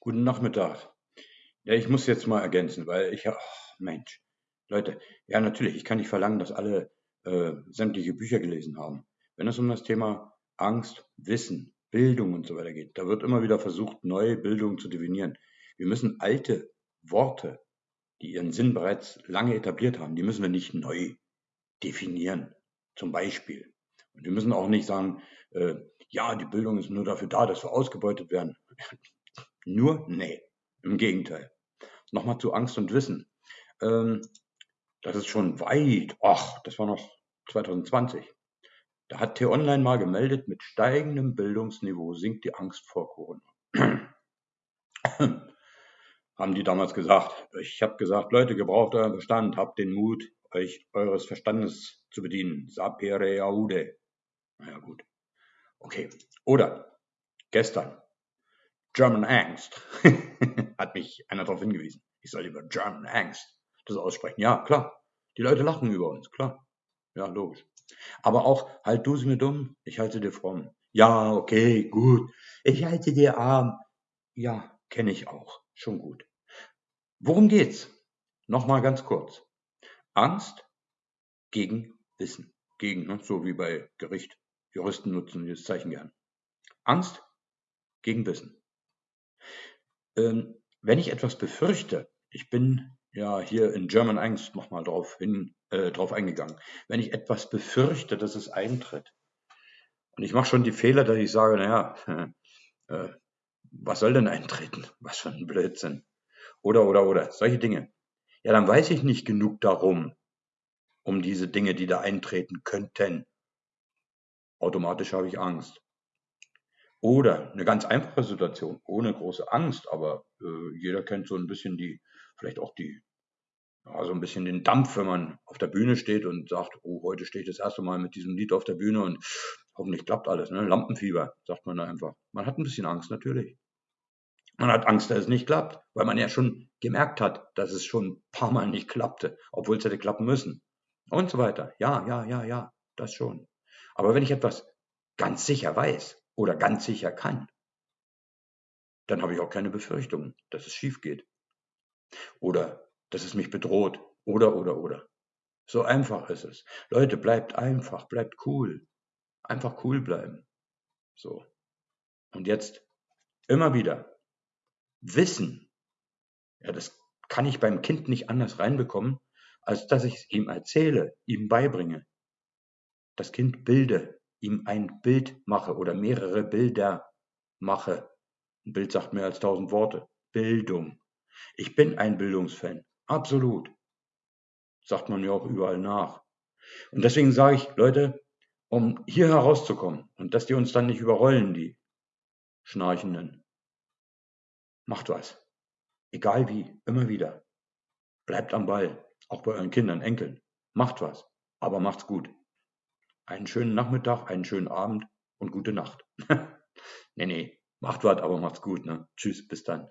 Guten Nachmittag. Ja, ich muss jetzt mal ergänzen, weil ich, ach, Mensch, Leute, ja, natürlich, ich kann nicht verlangen, dass alle äh, sämtliche Bücher gelesen haben. Wenn es um das Thema Angst, Wissen, Bildung und so weiter geht, da wird immer wieder versucht, neue Bildung zu definieren. Wir müssen alte Worte, die ihren Sinn bereits lange etabliert haben, die müssen wir nicht neu definieren. Zum Beispiel. Und wir müssen auch nicht sagen, äh, ja, die Bildung ist nur dafür da, dass wir ausgebeutet werden. Nur? Nee, im Gegenteil. Nochmal zu Angst und Wissen. Ähm, das ist schon weit, ach, das war noch 2020. Da hat T-Online mal gemeldet, mit steigendem Bildungsniveau sinkt die Angst vor Corona. Haben die damals gesagt. Ich habe gesagt, Leute, gebraucht euren Verstand, habt den Mut, euch eures Verstandes zu bedienen. Sapere aude. Naja, gut. Okay. Oder gestern German Angst. Hat mich einer darauf hingewiesen. Ich soll über German Angst das aussprechen. Ja, klar. Die Leute lachen über uns, klar. Ja, logisch. Aber auch, halt du sie mir dumm, ich halte dir fromm. Ja, okay, gut. Ich halte dir arm. Ja, kenne ich auch. Schon gut. Worum geht's? Nochmal ganz kurz. Angst gegen Wissen. Gegen, ne? so wie bei Gericht. Juristen nutzen dieses Zeichen gern. Angst gegen Wissen. Ähm, wenn ich etwas befürchte, ich bin ja hier in German Angst nochmal drauf hin, äh, drauf eingegangen. Wenn ich etwas befürchte, dass es eintritt, und ich mache schon die Fehler, dass ich sage, naja, äh, was soll denn eintreten? Was für ein Blödsinn. Oder, oder, oder, solche Dinge. Ja, dann weiß ich nicht genug darum, um diese Dinge, die da eintreten könnten. Automatisch habe ich Angst. Oder eine ganz einfache Situation, ohne große Angst, aber äh, jeder kennt so ein bisschen die, vielleicht auch die, ja, so ein bisschen den Dampf, wenn man auf der Bühne steht und sagt, oh, heute stehe ich das erste Mal mit diesem Lied auf der Bühne und hoffentlich klappt alles, ne? Lampenfieber, sagt man da einfach. Man hat ein bisschen Angst, natürlich. Man hat Angst, dass es nicht klappt, weil man ja schon gemerkt hat, dass es schon ein paar Mal nicht klappte, obwohl es hätte klappen müssen. Und so weiter. Ja, ja, ja, ja, das schon. Aber wenn ich etwas ganz sicher weiß, oder ganz sicher kann, dann habe ich auch keine Befürchtungen, dass es schief geht. Oder dass es mich bedroht. Oder, oder, oder. So einfach ist es. Leute, bleibt einfach, bleibt cool. Einfach cool bleiben. So. Und jetzt immer wieder. Wissen. Ja, das kann ich beim Kind nicht anders reinbekommen, als dass ich es ihm erzähle, ihm beibringe. Das Kind bilde, ihm ein Bild mache oder mehrere Bilder mache. Ein Bild sagt mehr als tausend Worte. Bildung. Ich bin ein Bildungsfan. Absolut. Sagt man mir auch überall nach. Und deswegen sage ich, Leute, um hier herauszukommen und dass die uns dann nicht überrollen, die Schnarchenden, macht was. Egal wie, immer wieder. Bleibt am Ball, auch bei euren Kindern, Enkeln. Macht was, aber macht's gut einen schönen Nachmittag, einen schönen Abend und gute Nacht. nee, nee, macht was, aber macht's gut. Ne? Tschüss, bis dann.